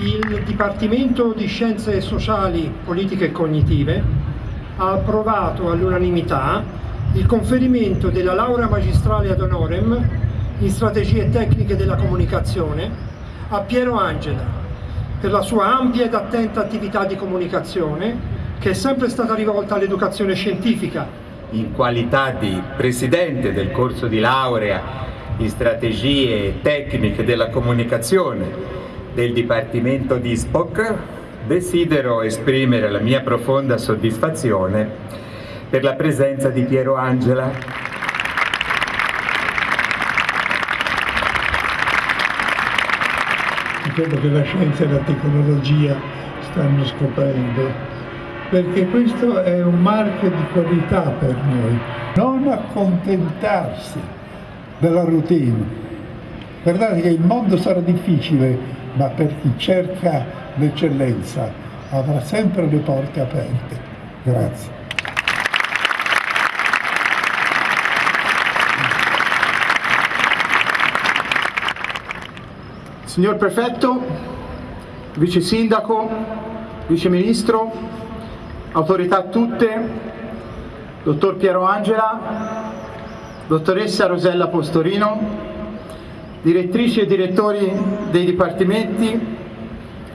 Dipartimento di Scienze Sociali, Politiche e Cognitive ha approvato all'unanimità il conferimento della laurea magistrale ad honorem in strategie tecniche della comunicazione a Piero Angela per la sua ampia ed attenta attività di comunicazione che è sempre stata rivolta all'educazione scientifica. In qualità di presidente del corso di laurea in strategie tecniche della comunicazione del Dipartimento di SPOC, desidero esprimere la mia profonda soddisfazione per la presenza di Piero Angela. Credo che la scienza e la tecnologia stanno scoprendo, perché questo è un marchio di qualità per noi. Non accontentarsi della routine. Guardate che il mondo sarà difficile, ma per chi cerca l'eccellenza avrà sempre le porte aperte. Grazie. Signor Prefetto, Vice Sindaco, Vice Ministro, autorità tutte, Dottor Piero Angela, Dottoressa Rosella Postorino, direttrici e direttori dei dipartimenti,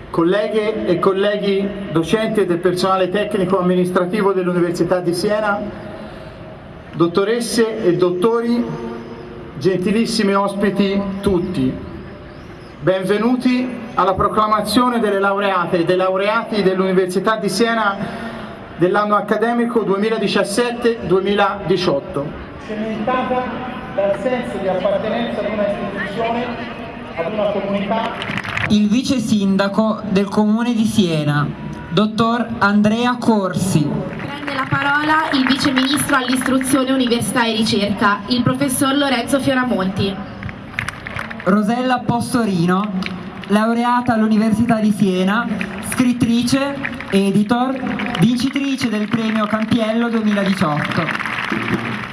colleghe e colleghi docenti del personale tecnico amministrativo dell'Università di Siena, dottoresse e dottori, gentilissimi ospiti tutti. Benvenuti alla proclamazione delle laureate e dei laureati dell'Università di Siena dell'anno accademico 2017-2018 cementata dal senso di appartenenza ad una istituzione, ad una comunità. Il vice sindaco del comune di Siena, dottor Andrea Corsi. Prende la parola il vice ministro all'istruzione, università e ricerca, il professor Lorenzo Fioramonti. Rosella Postorino, laureata all'Università di Siena, scrittrice, editor, vincitrice del premio Campiello 2018.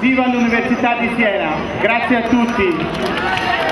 Viva l'Università di Siena, grazie a tutti.